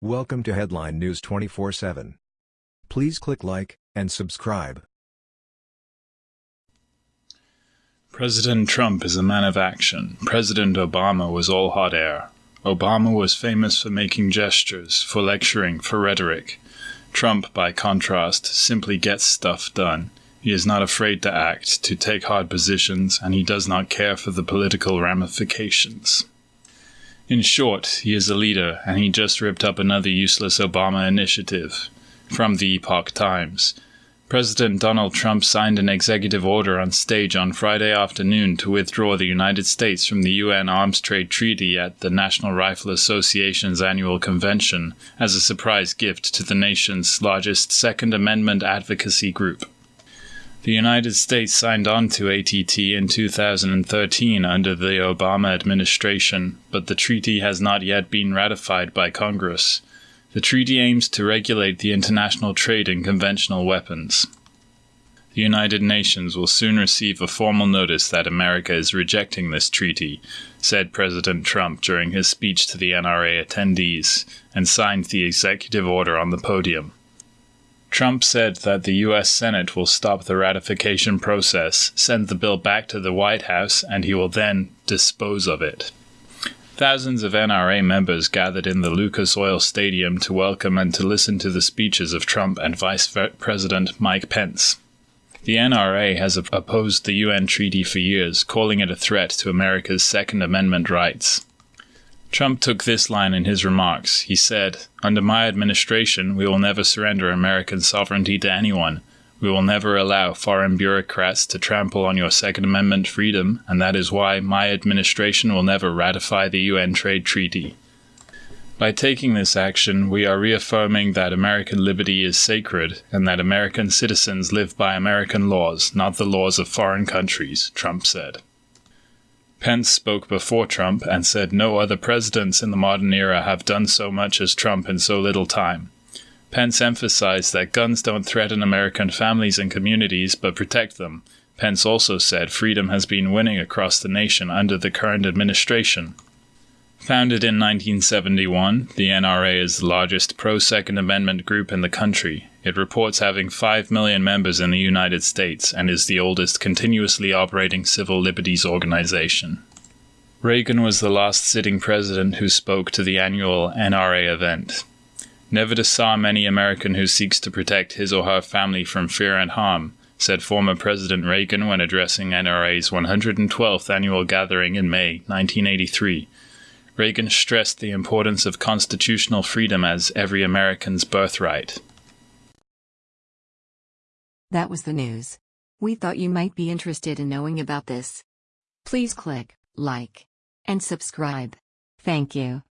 Welcome to Headline News 24/7. Please click like and subscribe. President Trump is a man of action. President Obama was all hot air. Obama was famous for making gestures, for lecturing, for rhetoric. Trump, by contrast, simply gets stuff done. He is not afraid to act, to take hard positions, and he does not care for the political ramifications. In short, he is a leader, and he just ripped up another useless Obama initiative. From the Epoch Times. President Donald Trump signed an executive order on stage on Friday afternoon to withdraw the United States from the UN Arms Trade Treaty at the National Rifle Association's annual convention as a surprise gift to the nation's largest Second Amendment advocacy group. The United States signed on to ATT in 2013 under the Obama administration, but the treaty has not yet been ratified by Congress. The treaty aims to regulate the international trade in conventional weapons. The United Nations will soon receive a formal notice that America is rejecting this treaty, said President Trump during his speech to the NRA attendees, and signed the executive order on the podium. Trump said that the U.S. Senate will stop the ratification process, send the bill back to the White House, and he will then dispose of it. Thousands of NRA members gathered in the Lucas Oil Stadium to welcome and to listen to the speeches of Trump and Vice President Mike Pence. The NRA has opposed the UN treaty for years, calling it a threat to America's Second Amendment rights. Trump took this line in his remarks. He said, Under my administration, we will never surrender American sovereignty to anyone. We will never allow foreign bureaucrats to trample on your Second Amendment freedom, and that is why my administration will never ratify the UN trade treaty. By taking this action, we are reaffirming that American liberty is sacred and that American citizens live by American laws, not the laws of foreign countries, Trump said. Pence spoke before Trump and said no other presidents in the modern era have done so much as Trump in so little time. Pence emphasized that guns don't threaten American families and communities but protect them. Pence also said freedom has been winning across the nation under the current administration. Founded in 1971, the NRA is the largest pro Second Amendment group in the country. It reports having 5 million members in the United States and is the oldest continuously operating civil liberties organization. Reagan was the last sitting president who spoke to the annual NRA event. Never disarm any American who seeks to protect his or her family from fear and harm, said former President Reagan when addressing NRA's 112th annual gathering in May 1983 Reagan stressed the importance of constitutional freedom as every American's birthright. That was the news. We thought you might be interested in knowing about this. Please click like and subscribe. Thank you.